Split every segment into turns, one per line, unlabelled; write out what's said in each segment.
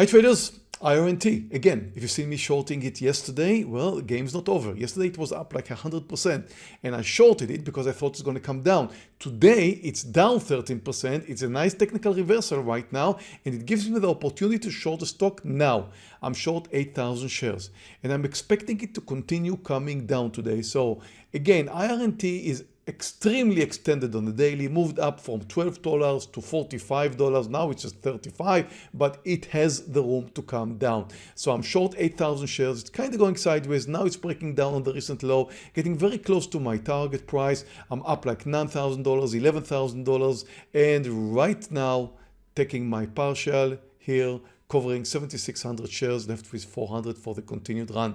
Hi traders, IRNT. Again, if you see me shorting it yesterday, well, the game's not over. Yesterday it was up like 100% and I shorted it because I thought it's going to come down. Today it's down 13%. It's a nice technical reversal right now and it gives me the opportunity to short the stock now. I'm short 8,000 shares and I'm expecting it to continue coming down today. So again, IRNT is extremely extended on the daily, moved up from $12 to $45. Now it's just 35, but it has the room to come down. So I'm short 8,000 shares. It's kind of going sideways. Now it's breaking down on the recent low, getting very close to my target price. I'm up like $9,000, $11,000. And right now, taking my partial here, covering 7,600 shares left with 400 for the continued run.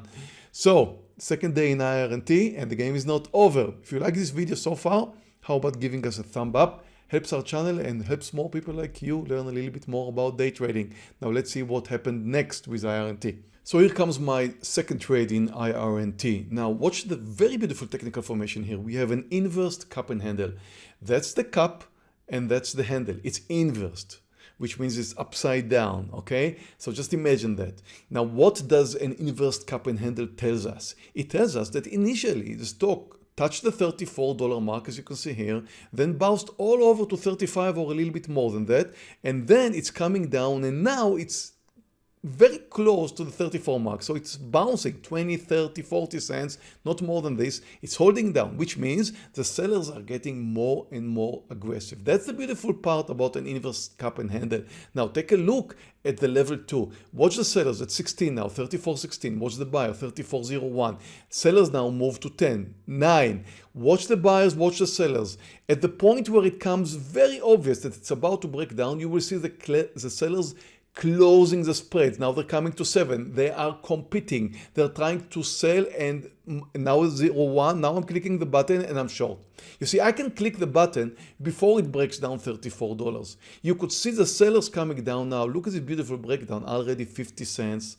So second day in IRNT and the game is not over. If you like this video so far, how about giving us a thumb up? Helps our channel and helps more people like you learn a little bit more about day trading. Now let's see what happened next with IRNT. So here comes my second trade in IRNT. Now watch the very beautiful technical formation here. We have an inversed cup and handle. That's the cup and that's the handle. It's inversed which means it's upside down, okay? So just imagine that. Now, what does an inverse cup and handle tells us? It tells us that initially the stock touched the $34 mark as you can see here, then bounced all over to 35 or a little bit more than that, and then it's coming down and now it's very close to the 34 mark. So it's bouncing 20, 30, 40 cents, not more than this. It's holding down, which means the sellers are getting more and more aggressive. That's the beautiful part about an inverse cup and handle. Now take a look at the level 2. Watch the sellers at 16 now, 34.16. Watch the buyer, 34.01. Sellers now move to 10, 9. Watch the buyers, watch the sellers. At the point where it comes very obvious that it's about to break down, you will see the, the sellers closing the spreads. Now they're coming to seven. They are competing. They're trying to sell and now zero one. Now I'm clicking the button and I'm short. You see, I can click the button before it breaks down $34. You could see the sellers coming down now. Look at this beautiful breakdown. Already 50 cents,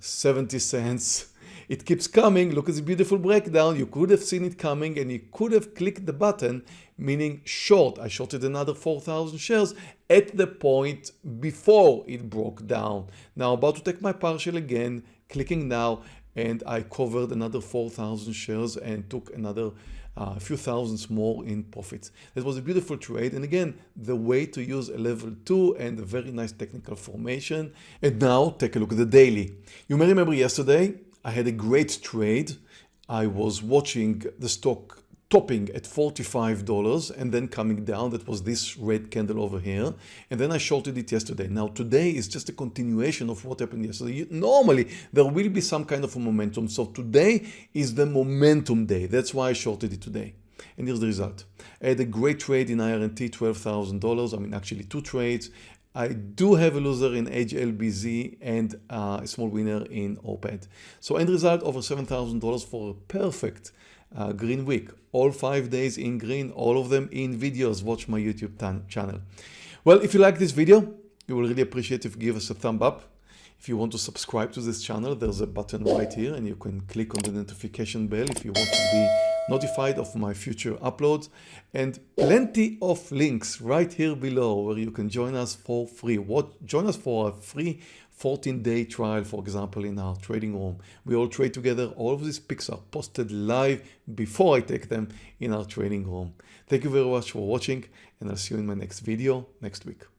70 cents. It keeps coming. Look at the beautiful breakdown. You could have seen it coming and you could have clicked the button, meaning short. I shorted another 4,000 shares at the point before it broke down. Now about to take my partial again, clicking now, and I covered another 4,000 shares and took another uh, few thousands more in profits. That was a beautiful trade. And again, the way to use a level two and a very nice technical formation. And now take a look at the daily. You may remember yesterday, I had a great trade. I was watching the stock topping at $45 and then coming down. That was this red candle over here. And then I shorted it yesterday. Now today is just a continuation of what happened yesterday. Normally there will be some kind of a momentum. So today is the momentum day. That's why I shorted it today. And here's the result. I had a great trade in IRNT, $12,000. I mean, actually two trades. I do have a loser in HLBZ and a small winner in OPED. So end result over $7,000 for a perfect uh, green week. All five days in green, all of them in videos. Watch my YouTube channel. Well, if you like this video, you will really appreciate if you give us a thumb up. If you want to subscribe to this channel, there's a button right here and you can click on the notification bell if you want to be notified of my future uploads and plenty of links right here below where you can join us for free. What Join us for a free 14 day trial, for example, in our trading room. We all trade together. All of these picks are posted live before I take them in our trading room. Thank you very much for watching and I'll see you in my next video next week.